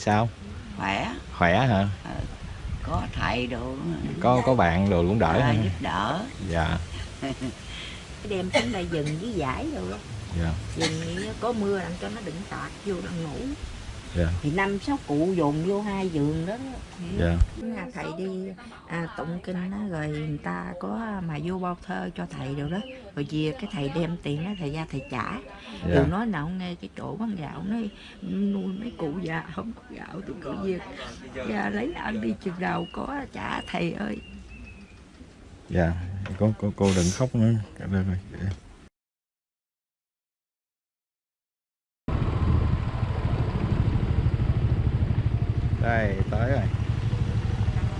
sao? Khỏe. Khỏe hả? Có thầy đồ. Có có bạn đồ cũng đỡ à, hả? giúp đỡ. Dạ. Đem xuống đây dừng với giải rồi đó. dạ. Dừng có mưa làm cho nó đừng tạt vô đang ngủ dạ. Thì năm sáu cụ dồn vô hai giường đó. Dạ. Nhà thầy đi à, tụng kinh đó, rồi người ta có mà vô bao thơ cho thầy rồi đó. Rồi về cái thầy đem tiền đó thầy ra thầy trả. Dạ. Điều nói nào nghe cái chỗ bán gạo nói nuôi mấy cụ già không có gạo thì cứ việc ra lấy ăn đi chừng nào có trả thầy ơi. Dạ. Cô cô cô đừng khóc nữa. Được rồi. Đây tới rồi.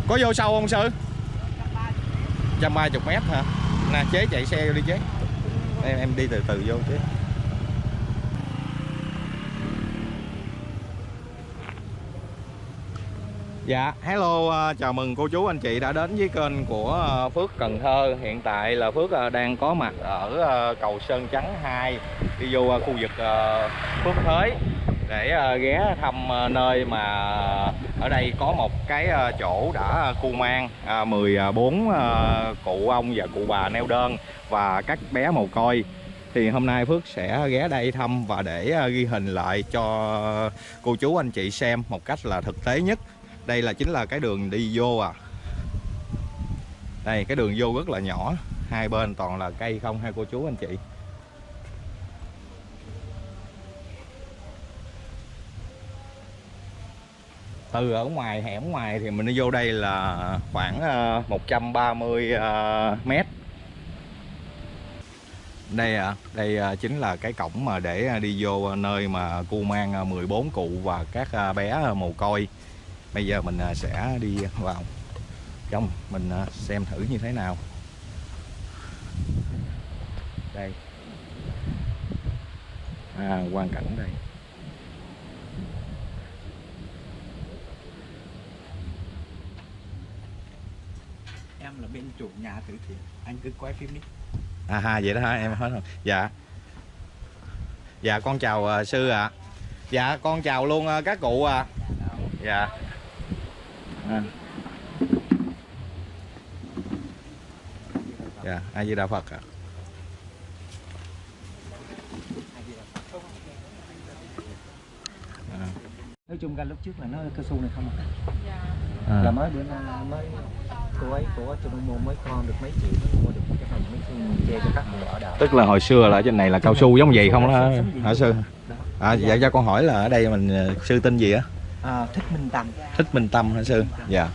Có vô sâu không sư? Trăm ba chục mét hả? Nè chế chạy xe vô đi chế. Em em đi từ từ vô chế Dạ, hello, à, chào mừng cô chú anh chị đã đến với kênh của à, Phước Cần Thơ. Hiện tại là Phước à, đang có mặt ở cầu Sơn Trắng 2 Đi vô khu vực Phước Thới để ờ, ghé thăm ờ, nơi mà ở đây có một cái ờ, chỗ đã cu mang à, 14 à, cụ ông và cụ bà neo đơn Và các bé mồ côi. Thì hôm nay Phước sẽ ghé đây thăm và để ghi hình lại cho cô chú anh chị xem một cách là thực tế nhất. Đây là chính là cái đường đi vô à. Đây, cái đường vô rất là nhỏ, hai bên toàn là cây không hai cô chú anh chị? Từ ở ngoài hẻm ngoài thì mình đi vô đây là khoảng ờ, 130 ờ, mét. Đây à đây ờ, chính là cái cổng mà để đi vô nơi mà cu mang ờ, 14 cụ và các bé mồ côi. Bây giờ mình sẽ đi vào. Trong mình xem thử như thế nào. Đây. À, quan cảnh đây em là bên chủ nhà từ thiện anh cứ quay phim đi à ha vậy đó hả em hết rồi dạ dạ con chào à, sư ạ dạ con chào luôn à, các cụ ạ dạ à. dạ a di đà phật ạ à. nói chung ra lúc trước là nó cao su này không à. À. là mới bữa nay mới cô ấy của cho đông môn mới con được mấy triệu mua được cái này mấy triệu che cho các người ở đảo. Tức là hồi xưa là trên này là cao su giống vậy không đó hả? sư? À dạ. cho con hỏi là ở đây mình ờ, sư tên gì á? À, thích minh tâm. Thích minh tâm hả sư? Dạ.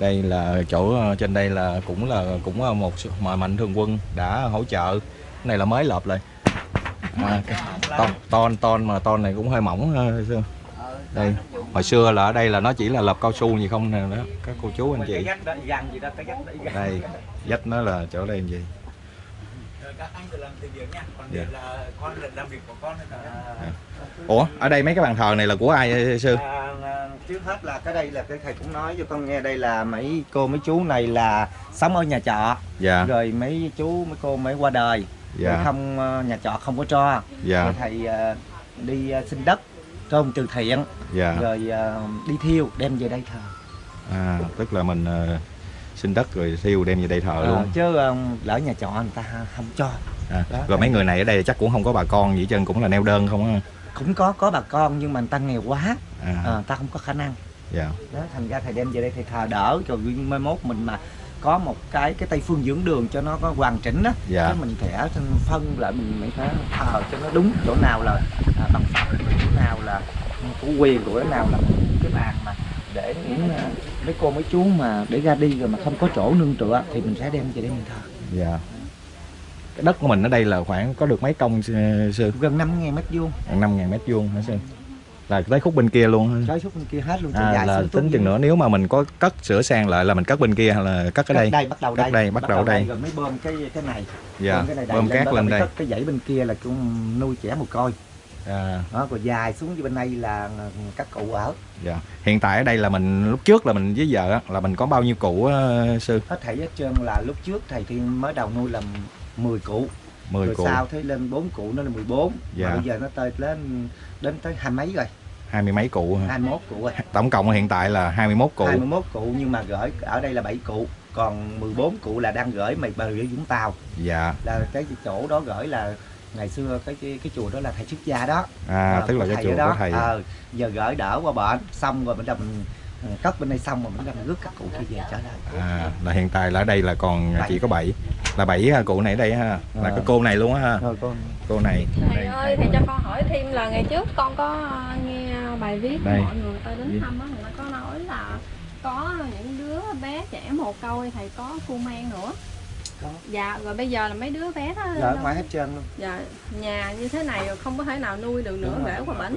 Đây là chỗ ờ, trên đây là cũng là cũng là một mà mạnh thường quân đã hỗ trợ. Cái này là mới lợp lại. À, cái ton ton ton mà ton này cũng hơi mỏng ờ, sư. Đây hồi xưa là ở đây là nó chỉ là lợp cao su gì không nè đó. Các cô chú anh chị. đây dách nó là chỗ đây làm gì? Dạ. là ủa ở đây mấy cái bàn thờ này là của ai sư? À, à, trước hết là cái đây là cái thầy cũng nói cho con nghe đây là mấy cô mấy chú này là sống ở nhà trọ dạ. Rồi mấy chú mấy cô mới qua đời. Dạ. Không ờ, nhà trọ không có cho. Dạ. Rồi thầy ờ, đi ờ, xin đất trong từ thiện dạ. rồi ờ, đi thiêu đem về đây thờ. À tức là mình ờ, xin đất rồi thiêu đem về đây thờ Ờ, luôn. chứ ờ, lỡ nhà trọ người ta không cho. À, đó. rồi mấy người này ở đây chắc cũng không có bà con gì hết trơn cũng là neo đơn không á. Cũng có có bà con nhưng mà người ta nghèo quá. À, người ta không có khả năng. Dạ. Đó thành ra thầy đem về đây thầy thờ đỡ. Rồi mai mốt mình mà có một cái cái tây phương dưỡng đường cho nó có hoàn chỉnh đó Dạ. Mình sẽ phân lại mình mới phải thờ cho nó đúng chỗ nào là à, bằng phẳng chỗ nào là chủ quyền của cái nào là cái bàn mà để những à, mấy cô mấy chú mà để ra đi rồi mà không có chỗ nương tựa thì mình sẽ đem về đây mình thờ. Dạ. Cái đất của mình ở đây là khoảng có được mấy công sư gần 5 ngàn mét vuông. Năm ngàn mét vuông hả sư là tới khúc bên kia luôn trái suốt bên kia hết luôn à, dài là tính chừng nữa. Nếu mà mình có cất sửa sang lại là mình cất bên kia hay là cất ở đây? đây bắt đầu Cất đây đây, bắt đầu đây. rồi mới bơm cái cái này. Dạ bơm cái này bơm cát lên mới đây. cất cái dãy bên kia là cũng nuôi trẻ một coi à, đó rồi dài xuống bên đây là các cụ ở. Dạ. Hiện tại ở đây là mình lúc trước là mình với vợ là mình có bao nhiêu cụ sư? Hết thảy hết trơn là lúc trước thầy thiên mới đầu nuôi là 10 cụ 10 rồi cụ. sau thấy lên 4 cụ nó là 14 Dạ. mà bây giờ nó tới lên đến tới hai mấy rồi? Hai mươi mấy cụ hả? 21 cụ rồi. Tổng cộng hiện tại là 21 cụ. 21 cụ nhưng mà gửi ở đây là 7 cụ. Còn 14 cụ là đang gửi mày bờ Vũng Tàu. Dạ. Là cái chỗ đó gửi là ngày xưa cái cái, cái chùa đó là thầy xuất gia đó. À Ờ, tức là cái chùa ở của thầy. Ờ, giờ gửi đỡ qua bệnh xong rồi mình ừ, cất bên đây xong rồi mình mình rước các cụ kia về trở lại. À là hiện tại là ở đây là còn Bảy. chỉ có 7 là 7 cụ này ở đây ha là Ờ. cái cô này luôn á ha rồi con cô này Thầy đây, ơi, thầy cho con hỏi thêm là ngày trước con có ờ, nghe bài viết Đây. mọi người ta đến thăm á, người ta có nói là có những đứa bé trẻ mồ côi thầy có cu mang nữa. Có. Dạ, rồi bây giờ là mấy đứa bé đó đâu- ngoài hết trơn luôn. Dạ, nhà như thế này rồi không có thể nào nuôi được nữa gửi qua là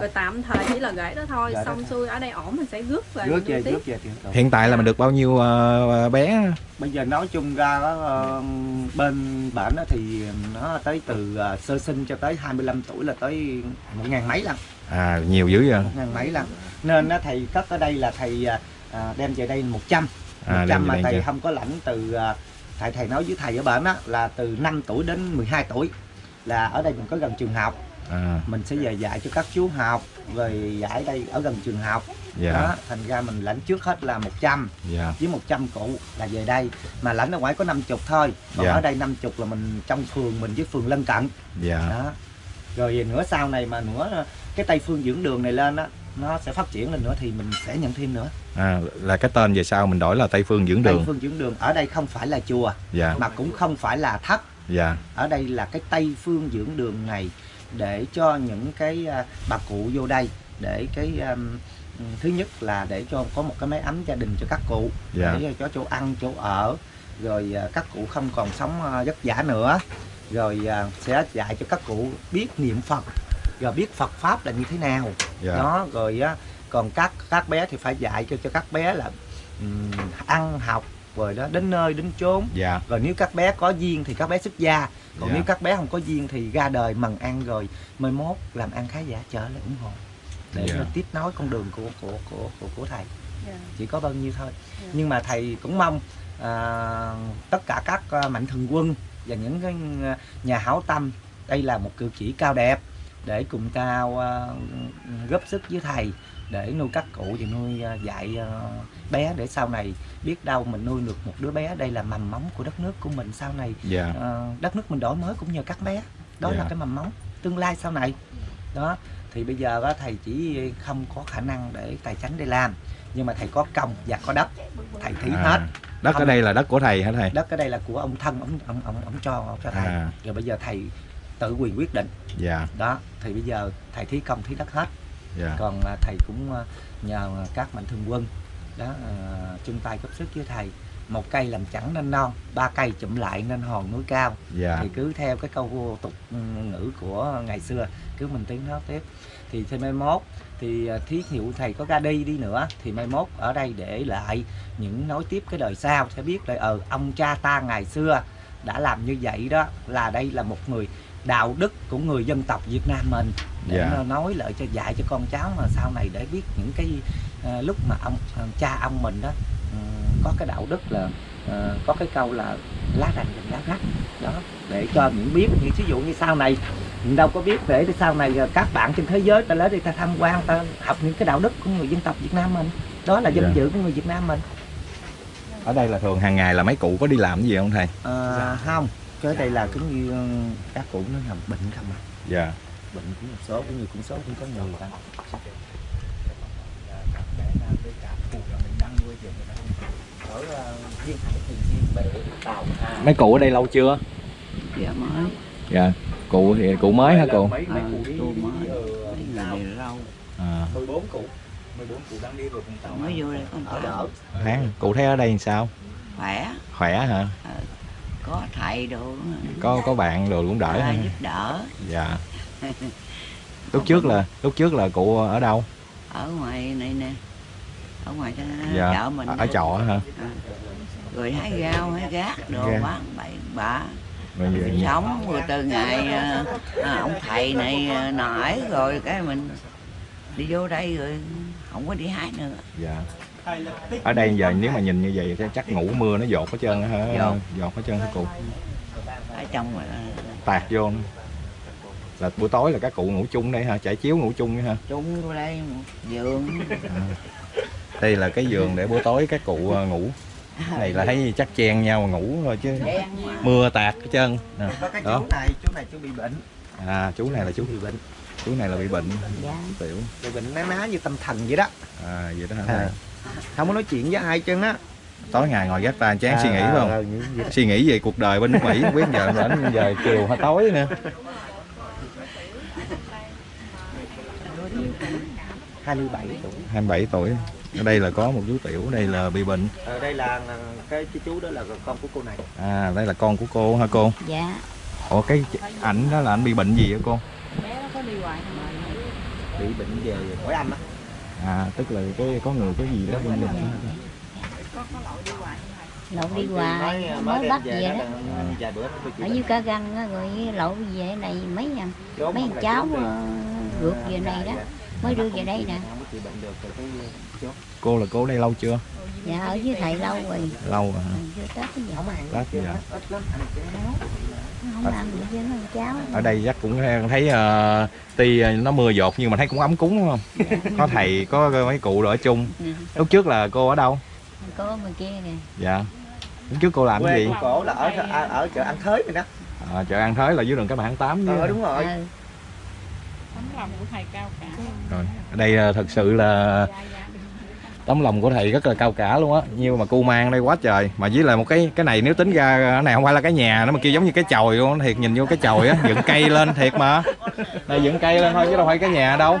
Rồi tạm thời chỉ là gửi đó thôi, Gửi đó xong thôi. xuôi ở đây ổn mình sẽ rước về rước về rước về hiện tại là mình được bao nhiêu ờ, bé? Bây giờ nói chung ra đó, ờ, bên bản đó thì nó tới từ ờ, sơ sinh cho tới 25 tuổi là tới một ngàn mấy lần. À nhiều dữ vậy? Một ngàn mấy lần. Nên nó thầy cất ở đây là thầy à, đem về đây 100 à 100 mà thầy chưa? không có lãnh từ à, thầy thầy nói với thầy ở bển á là từ 5 tuổi đến 12 tuổi là ở đây mình có gần trường học. À. Mình sẽ về dạy cho các chú học rồi dạy đây ở gần trường học. Dạ. Đó thành ra mình lãnh trước hết là 100 dạ. Với 100 cụ là về đây. Mà lãnh ở ngoài có 50 thôi. Còn Dạ. ở đây 50 là mình trong phường mình với phường lân cận. Dạ. Đó. Rồi nữa sau này mà nữa cái tây phương dưỡng đường này lên á nó sẽ phát triển lên nữa thì mình sẽ nhận thêm nữa. À, là cái tên về sau mình đổi là Tây Phương dưỡng tây đường phương dưỡng đường ở đây không phải là chùa dạ. mà cũng không phải là thất dạ. Ở đây là cái tây phương dưỡng đường này để cho những cái à, bà cụ vô đây để cái um, thứ nhất là để cho có một cái máy ấm gia đình cho các cụ Dạ. để cho chỗ ăn chỗ ở rồi à, các cụ không còn sống à, vất vả nữa rồi sẽ dạy cho các cụ biết niệm phật rồi biết phật pháp là như thế nào. Dạ. Đó rồi á còn các các bé thì phải dạy cho cho các bé là ừm, ăn học rồi đó đến nơi đến chốn. Dạ. Rồi nếu các bé có duyên thì các bé xuất gia. Còn Dạ. nếu các bé không có duyên thì ra đời mần ăn rồi mai mốt làm ăn khá giả trở lại ủng hộ. Để Dạ. nó tiếp nối con đường của của của của, của thầy. Dạ. chỉ có bao nhiêu thôi. Dạ. nhưng mà thầy cũng mong à, tất cả các à, mạnh thường quân và những cái à, nhà hảo tâm đây là một cử chỉ cao đẹp để cùng tao à, góp sức với thầy để nuôi các cụ và nuôi à, dạy à, bé để sau này biết đâu mình nuôi được một đứa bé. Đây là mầm móng của đất nước của mình sau này. Dạ. À, đất nước mình đổi mới cũng nhờ các bé. Đó Dạ. là cái mầm móng tương lai sau này. Đó thì bây giờ á, thầy chỉ không có khả năng để tài chánh để làm nhưng mà thầy có công và có đất thầy thí À, hết. đất ở Không. đây là đất của thầy hả thầy? Đất ở đây là của ông thân ông ông ông, ông cho ông cho thầy. À. Rồi bây giờ thầy tự quyền quyết định. Dạ. Đó thì bây giờ thầy thí công thí đất hết. Dạ. Còn à, thầy cũng à, nhờ các mạnh thường quân đó à, chung tay góp sức với thầy. Một cây làm chẳng nên non ba cây chụm lại nên hòn núi cao. Dạ. Thì cứ theo cái câu tục ừ, ngữ của ngày xưa cứ mình tiến nó tiếp. Thì thêm mai mốt thì thí dụ thầy có ra đi đi nữa thì mai mốt ở đây để lại những nối tiếp cái đời sau sẽ biết là ờ ông cha ta ngày xưa đã làm như vậy đó là đây là một người đạo đức của người dân tộc Việt Nam mình để Dạ. nó nói lại cho dạy cho con cháu mà sau này để biết những cái à, lúc mà ông à, cha ông mình đó ừ, có cái đạo đức là à, có cái câu là lá rành đừng lá rách. Đó để cho những biết. Như ví dụ như sau này mình đâu có biết để sau này các bạn trên thế giới ta lấy đi ta tham quan ta học những cái đạo đức của người dân tộc Việt Nam mình. Đó là danh Dạ. dự của người Việt Nam mình. Ở đây là thường hàng ngày là mấy cụ có đi làm gì không thầy? À, không cái đây là cũng như ừ, các cụ nó nằm bệnh không à dạ. Bệnh cũng một số cũng như cũng số cũng có người ta. Tàu mấy cụ ở đây lâu chưa? Dạ mới. Dạ. Cụ thì cụ mới hả cụ? mấy mấy cụ mới. lâu. À. 14 cụ. 14 cụ đang đi rồi vùng tàu mới vô đây một ở đỡ. Tháng cụ thấy ở đây làm sao? Khỏe. Khỏe hả có thầy đồ. Có có bạn đồ cũng đỡ hả giúp đỡ. Dạ. Lúc trước là lúc trước là cụ ở đâu? Ở ngoài này nè. Ở ngoài cái dạ. chợ mình ở trọ hả? Rồi hái rau hái gác đồ Dạ. bán bậy bạ. Mình sống rồi từ ngày à, à, ông thầy này à, nổi rồi cái mình đi vô đây rồi không có đi hái nữa. Dạ ở đây giờ nếu mà nhìn như vậy thì chắc ngủ mưa nó dột hết trơn hả? Dột. dột hết trơn hả cụ? Ở trong mà tạt vô. Nữa. là buổi tối là các cụ ngủ chung đây ha trải chiếu ngủ chung ha chung vô đây một giường đây là cái giường để buổi tối các cụ ờ, ngủ. Này là thấy chắc chen nhau mà ngủ thôi chứ. Mưa tạt cái chân nè. có cái Đó. chú này chú này chú bị bệnh. À chú này là chú bị bệnh. Chú này là bị bệnh. Dạ. Tiểu. Bị bệnh ná ná như tâm thần vậy đó. À vậy đó hả? À. không có nói chuyện với ai chân á. Tối ngày ngồi gác tay chán suy nghĩ À, phải không? à, đó. suy nghĩ về cuộc đời bên nước Mỹ không biết giờ đến giờ chiều hay tối nữa. 27 tuổi. 27 tuổi. Ở đây là có một chú tiểu đây là bị bệnh. Ở đây là à, cái, cái chú đó là con của cô này. À đây là con của cô hả cô? Dạ. Ủa cái ảnh đó là anh bị bệnh gì hả cô? Bé nó có đi hoài bị bệnh về hỏi anh á à tức là cái có người có gì đó bên mình. lậu đi hoài. Mới- bắt về đó bị ở dưới cá găng á rồi lậu về này mấy Chốn mấy là cháu ờ, rượt về này đó. mới đưa về đây nè. không có chịu bệnh được rồi cái chốt. Cô là cô ở đây lâu chưa? Dạ ở dưới thầy lâu rồi. Lâu rồi hả? Ừ, tết cái gì không ăn Lát chứ, dạ. ăn ăn mấy cháu ở đây chắc cũng thấy uh, tuy nó mưa dột nhưng mà thấy cũng ấm cúng đúng không? Có thầy có mấy cụ rồi ở chung. Ừ. lúc trước là cô ở đâu? Có bên kia nè. Dạ. Lúc trước cô làm cái quê gì? của cổ là ở ở, ở chợ ăn thới này đó. À, chợ An Thới là dưới đường cái mạng 8 ờ đúng rồi. Ừ. tấm lòng của thầy cao cả. Rồi. Ở đây à, thật sự là tấm lòng của thầy rất là cao cả luôn á. Nhưng mà cu mang đây quá trời. Mà với lại một cái cái này nếu tính ra cái này không phải là cái nhà nó mà kia giống như cái chòi luôn thiệt nhìn vô cái chòi á dựng cây lên thiệt mà. Đây dựng cây lên thôi chứ đâu phải cái nhà đâu.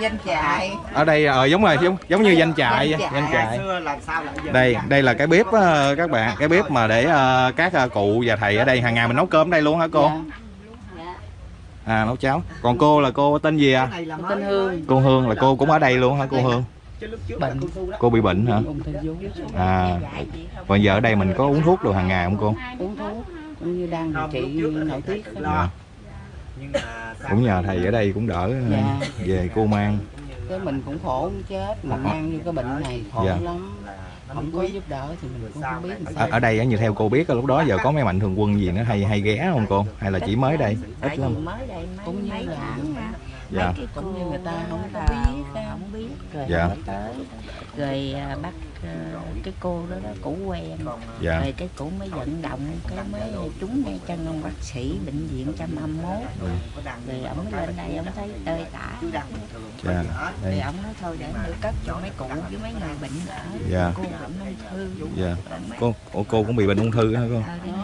Danh trại. Ở đây ờ giống rồi giống giống như danh trại Danh vậy, trại. đây đây là cái bếp á, các bạn cái bếp mà để ờ, các ờ, cụ và thầy ở đây hàng ngày mình nấu cơm ở đây luôn hả cô? Dạ. à nấu cháo. Còn cô là cô tên gì à? Là cô Hương là cô cũng ở đây luôn hả cô Hương chứ lúc trước là cô bị bệnh hả? À còn giờ ở đây mình có uống thuốc đồ hàng ngày không cô? Uống thuốc cũng như đang điều trị nội tiết. Dạ. nhưng mà sau cũng nhờ thầy ở đây cũng đỡ ờ, Dạ. về cô mang. Cái mình cũng khổ không chết mà mang như cái bệnh này khổ Dạ. lắm. Không có giúp đỡ thì mình cũng không biết làm ở, sao. Ở đây á, như theo cô biết lúc đó giờ có mấy mạnh thường quân gì nó hay hay ghé không cô? Hay là chỉ mới đây? Ít lắm. Mới đây Cũng như mấy là- dạ. Mấy cái Cũng như người ta không có biết không biết. rồi Dạ. tới. Rồi à, bắt à, cái cô đó đó cũ quen. Dạ. Rồi cái cũ mới vận động cái mới trúng ngay chân ông bác sĩ bệnh viện 121 rồi ông mới lên đây ông thấy tơi tả dạ. Rồi đây ông nói thôi để đưa cất cho mấy cụ với mấy người bệnh ở. Dạ. cô bệnh ung thư. Dạ. Cô ủa, cô cũng bị bệnh ung thư hả cô? Ờ,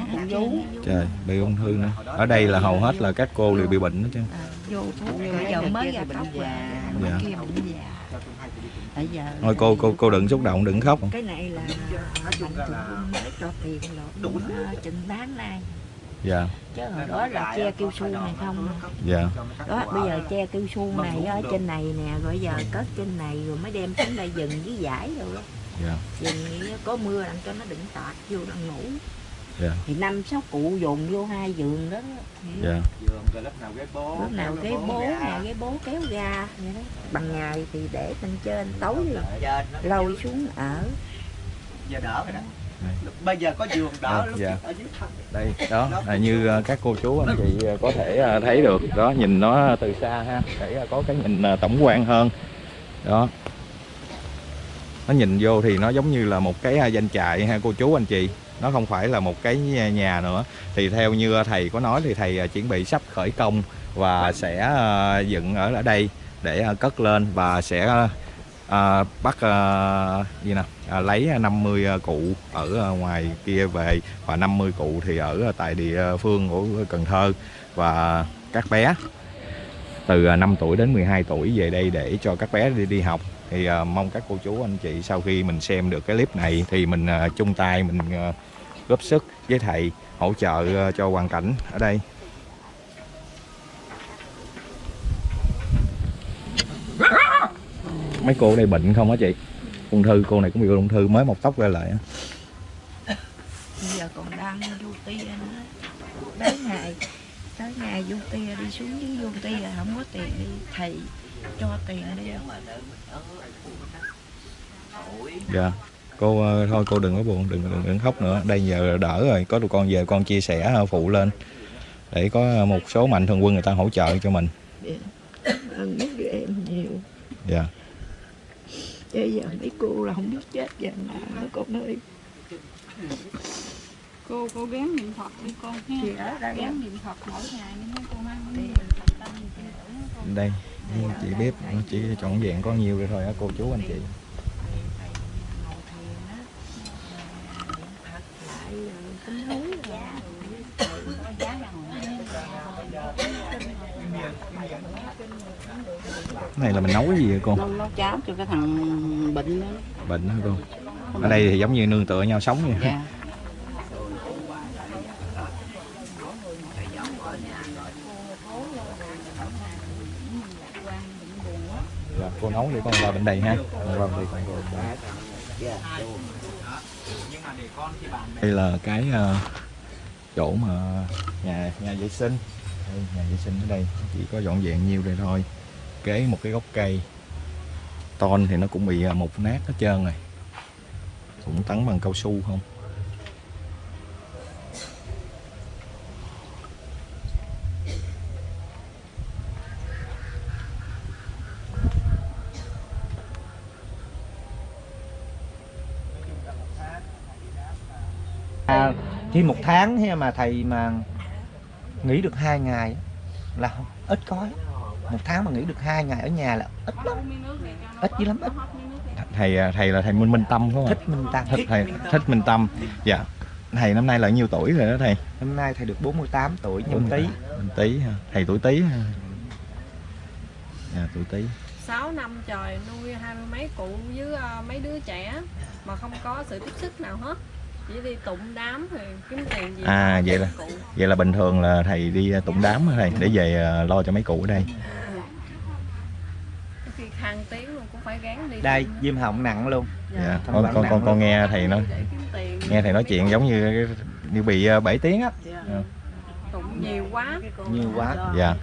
hát vú trời bị ung thư nữa. Ở đây là hầu hết là các cô đều bị bệnh hết chứ vô thuốc. bây giờ mới ra tóc và Dạ. kia bệnh già. Bây giờ thôi cô cô cô đừng xúc động đừng khóc. Cái này là mạnh mới cho tiền lộn uh, chừng tháng nay dạ. Chứ hồi đó là che kêu su này không? dạ. đó bây giờ che kêu su này ở trên này nè rồi giờ cất trên này rồi mới đem xuống đây dừng với giải rồi đó dạ. Dừng có mưa làm cho nó đừng tạt vô đang ngủ dạ. Thì năm sáu cụ dồn vô hai giường đó dạ. Giường rồi lúc nào ghế bố lúc nào cái bố nè cái bố kéo ga vậy đó. Bằng ngày thì để bên trên tối thì trên nó lôi xuống ở. Giờ đỡ rồi đó. Bây giờ có giường đỡ À, lúc dạ. trước ở dưới thân. Đây đó là như ờ, các cô chú anh chị ờ, có thể ờ, thấy được. Đó nhìn nó từ xa ha để có cái nhìn tổng quan hơn. Đó. Nó nhìn vô thì nó giống như là một cái danh trại ha cô chú anh chị nó không phải là một cái nhà- nữa. Thì theo như thầy có nói thì thầy à, chuẩn bị sắp khởi công và sẽ à, dựng ở ở đây để à, cất lên và sẽ à, bắt à, gì nè à, lấy 50 cụ ở ngoài kia về và 50 cụ thì ở tại địa phương của Cần Thơ. Và các bé từ 5 tuổi đến 12 tuổi về đây để cho các bé đi đi học thì uh, mong các cô chú anh chị sau khi mình xem được cái clip này thì mình uh, chung tay mình uh, góp sức với thầy hỗ trợ uh, cho hoàn cảnh ở đây. Mấy cô đây bệnh không hả chị? Ung thư cô này cũng bị ung thư mới mọc tóc ra lại á. bây giờ còn đang vô tia nữa. Tới ngày tới ngày vô tia đi xuống dưới vô tia không có tiền đi thầy cho tiền đi. Dạ. Cô ờ, thôi cô đừng có buồn đừng đừng, đừng khóc nữa. Đây giờ đỡ rồi. Có tụi con về con chia sẻ ờ, phụ lên. Để có một số mạnh thường quân người ta hỗ trợ cho mình. Ơn mấy đứa em nhiều. Dạ. Bây giờ mấy cô là không biết chết giờ nào nữa con ơi. Cô cô gắng niệm phật đi con ha. Đây gắng niệm phật mỗi ngày đi mấy cô mang Thì- Phật tâm thì đây chị bếp chỉ trọn vẹn có nhiều rồi thôi á cô chú anh chị. Này là mình nấu cái gì vậy cô? Nấu nấu cháo cho cái thằng bệnh đó. Bệnh hả cô? Ở đây thì giống như nương tựa nhau sống vậy. Dạ, cô nấu để con vào bên đây ha. Vâng đây còn còn đây là cái uh, chỗ mà nhà nhà vệ sinh. Đây, nhà vệ sinh ở đây. Chỉ có dọn dẹn nhiêu đây thôi. Kế một cái gốc cây. Ton thì nó cũng bị ờ, mục nát hết trơn rồi. Cũng tắn bằng cao su không? À, khi một tháng hay mà thầy mà nghỉ được hai ngày là không- ít có. Lắm. một tháng mà nghỉ được hai ngày ở nhà là ít lắm. Ít dữ lắm ít. Thầy ờ, thầy là thầy Minh Minh Tâm phải không ạ? thích minh tăng thích thầy thích Minh Tâm. Dạ. Thầy năm nay là nhiêu tuổi rồi đó thầy? Năm nay thầy được 48 tuổi nhâm tý. Mình tí ha. thầy tuổi tí ha dạ tuổi tí 6 năm trời nuôi hai mươi mấy cụ với ờ, mấy đứa trẻ mà không có sự tiếp sức nào hết chỉ đi tụng đám thì kiếm tiền gì À, vậy là- cụ. vậy là bình thường là thầy đi ờ, tụng đám thầy để về ờ, lo cho mấy cụ ở đây. Có khi hàng tiếng luôn cũng phải gán đi đây viêm họng nặng luôn. Dạ. Thằng con con nặng con con nghe thầy nói nghe thầy nói chuyện giống như cái- như bị ờ, 7 tiếng á. Tụng nhiều quá. Nhiều quá. dạ.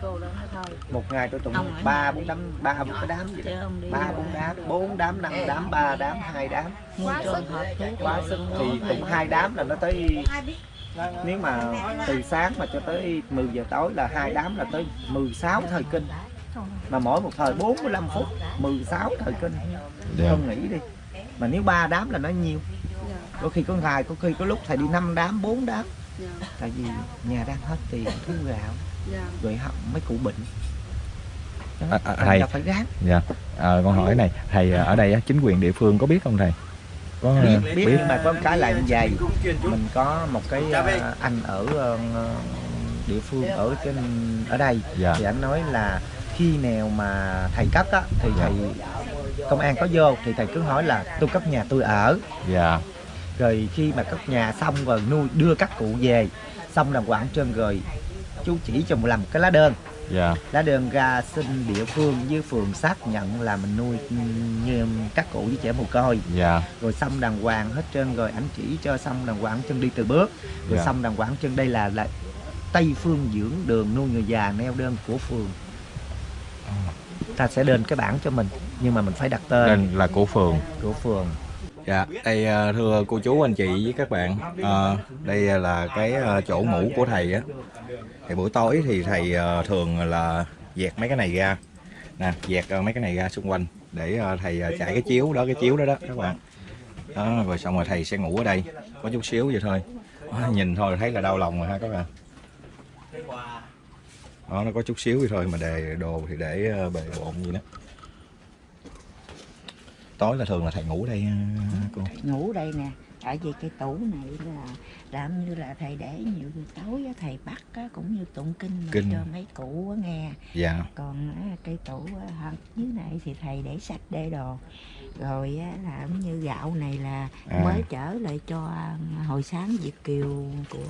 một ngày tôi tụng ba bốn đám ba bốn cái đám vậy ba bốn đám bốn đám năm đám ba đám hai đám. Quá sức. quá sức. thì tụng hai đám là nó tới nếu mà từ sáng mà cho tới 10 giờ tối là hai đám là tới 16 thời kinh. Mà mỗi một thời 45 phút 16 thời kinh. Dạ. Không nghĩ đi. Mà nếu ba đám là nó nhiều. Có khi có ngày có khi có lúc thầy đi năm đám bốn đám dạ. Tại vì nhà đang hết tiền thiếu gạo. Dạ. Rồi họ mấy cụ bệnh. Đó, À, à, thầy. phải gán dạ. Ờ, con hỏi này thầy ờ, ở đây á, chính quyền địa phương có biết không thầy? Có biết biết. nhưng mà có một cái lại như vậy. Mình có một cái ờ, anh ở ờ, địa phương ở trên ở đây. Dạ. Thì anh nói là khi nào mà thầy cấp á thì Dạ. thầy công an có vô thì thầy cứ hỏi là tôi cấp nhà tôi ở. Dạ rồi khi mà cấp nhà xong rồi nuôi đưa các cụ về xong làm quảng trên rồi chú chỉ cho một làm một cái lá đơn. Dạ. Lá đơn ra xin địa phương với phường xác nhận là mình nuôi như các cụ với trẻ mồ côi. Dạ. Rồi xong đàng hoàng hết trơn rồi ảnh chỉ cho xong đàng hoàng chân đi từ bước. Rồi Dạ. xong đàng hoàng chân đây là là tây phương dưỡng đường nuôi người già neo đơn của phường. Ta sẽ lên cái bảng cho mình nhưng mà mình phải đặt tên. Nên là của phường. Của phường Dạ, đây ờ, thưa cô chú anh chị với các bạn, ờ, đây là cái ờ, chỗ ngủ của thầy á. Thì buổi tối thì thầy thường là dẹt mấy cái này ra, nè, dẹt mấy cái này ra xung quanh để thầy chạy trải cái chiếu đó, cái chiếu đó đó các bạn. Đó, rồi xong rồi thầy sẽ ngủ ở đây, có chút xíu vậy thôi. Nhìn thôi thấy là đau lòng rồi ha các bạn. Đó, nó có chút xíu vậy thôi mà đề đồ thì để bề bộn gì đó. Tối là thường là thầy ngủ đây ờ, cô. ngủ đây nè tại vì cái tủ này là làm như là thầy để nhiều tối á, thầy bắt á, cũng như tụng kinh Kinh. cho mấy cụ nghe Dạ. còn cây tủ á, dưới này thì thầy để sách để đồ rồi á, làm như gạo này là À. mới trở lại cho à, hồi sáng Việt Kiều của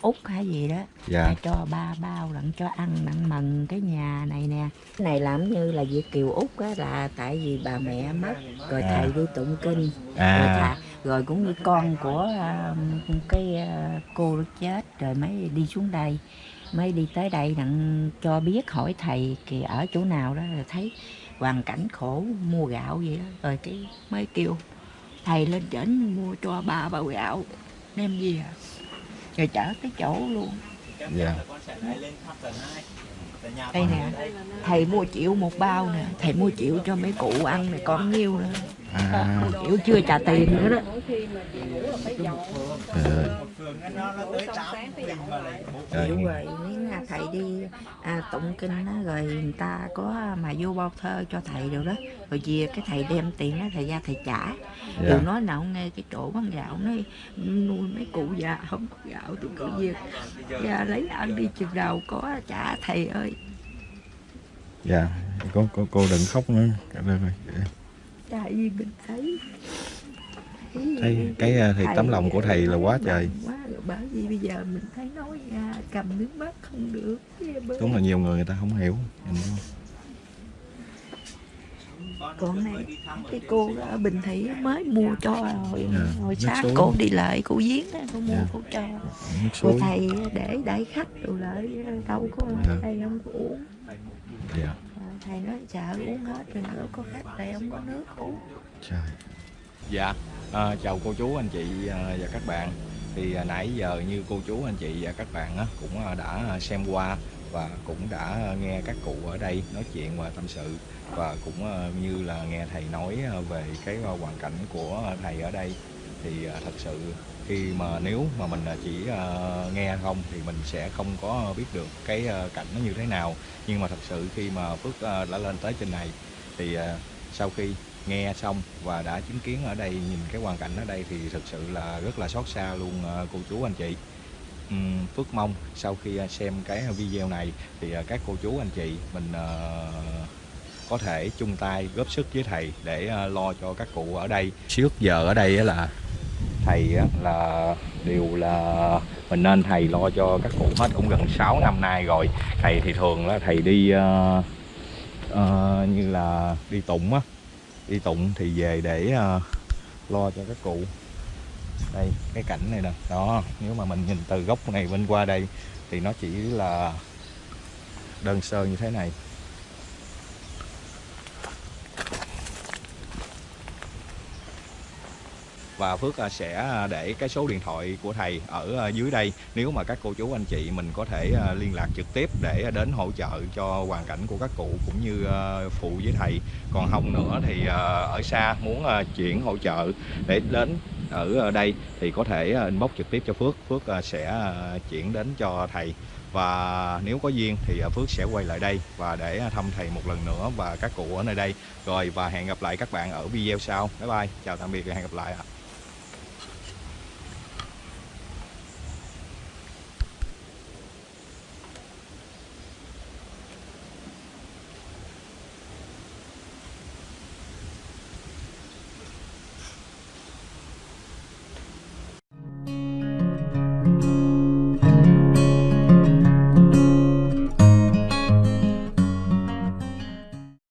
Úc hay gì đó. Dạ. Cho ba bao lận cho ăn đặng mừng cái nhà này nè. Cái này làm như là Việt Kiều Úc á, là tại vì bà mẹ mất rồi À. thầy đi tụng kinh. Rồi, À, thà, rồi cũng như con của à, cái à, cô chết rồi mới đi xuống đây. Mới đi tới đây đặng cho biết hỏi thầy kìa ở chỗ nào đó rồi thấy hoàn cảnh khổ mua gạo vậy đó. Rồi cái mới kêu thầy lên trển mua cho ba bao gạo. Đem về rồi chở tới chỗ luôn. Dạ. Đây nè thầy mua chịu một bao nè. Thầy mua chịu cho mấy cụ ăn nè còn nhiêu nữa à. Mua chịu chưa trả tiền nữa đó. Trời ơi. rồi nếu là thầy đi à, tụng kinh á rồi người ta có mà vô bao thơ cho thầy rồi đó. Rồi về cái thầy đem tiền đó thầy ra thầy trả. Dạ. Đừng nói nào nghe cái chỗ bán gạo nói nuôi mấy cụ già không có gạo thì cứ việc. Ra lấy ăn đi chừng nào có trả thầy ơi. Dạ cô cô cô đừng khóc nữa. Cảm ơn rồi. Tại vì mình thấy thấy cái à, thì tấm lòng của thầy là quá trời. quá rồi bởi vì bây giờ mình thấy nói ra cầm nước mắt không được đúng là nhiều người người ta không hiểu Nhìn không? còn này cái cô ở Bình Thủy mới mua cho hồi, Dạ, hồi nước sáng cô đi lại cô giếng cô mua Dạ. cô cho. Rồi suối. thầy để đãi khách rồi lại đâu có Dạ. thầy không có uống. Dạ. À, thầy nói sợ uống hết rồi nữa có khách thầy không có nước. Uống trời. Dạ à, chào cô chú anh chị à, và các bạn. Thì à, nãy giờ như cô chú anh chị và các bạn cũng à, đã xem qua và cũng đã nghe các cụ ở đây nói chuyện và tâm sự và cũng như là nghe thầy nói về cái hoàn cảnh của thầy ở đây. Thì thật sự khi mà nếu mà mình à, chỉ à, nghe không thì mình sẽ không có biết được cái à, cảnh nó như thế nào. Nhưng mà thật sự khi mà Phước đã lên tới trên này thì sau khi nghe xong và đã chứng kiến ở đây, nhìn cái hoàn cảnh ở đây thì thực sự là rất là xót xa luôn cô chú anh chị. Phước mong sau khi xem cái video này thì các cô chú anh chị mình có thể chung tay góp sức với thầy để lo cho các cụ ở đây. Trước giờ ở đây là thầy là đều là mình nên thầy lo cho các cụ hết cũng gần 6 năm nay rồi. Thầy thì thường là thầy đi uh, uh, như là đi tụng á. Đi tụng thì về để uh, lo cho các cụ. Đây cái cảnh này nè. Đó nếu mà mình nhìn từ góc này bên qua đây thì nó chỉ là đơn sơ như thế này. Và Phước à, sẽ à, để cái số điện thoại của thầy ở à, dưới đây. Nếu mà các cô chú, anh chị mình có thể liên lạc trực tiếp để đến hỗ trợ cho hoàn cảnh của các cụ cũng như phụ với thầy. Còn không nữa thì ở xa muốn chuyển hỗ trợ để đến ở đây thì có thể inbox trực tiếp cho Phước. Phước sẽ chuyển đến cho thầy. Và nếu có duyên thì Phước sẽ quay lại đây và để thăm thầy một lần nữa và các cụ ở nơi đây. Rồi, và hẹn gặp lại các bạn ở video sau. Bye bye. Chào tạm biệt và hẹn gặp lại ạ.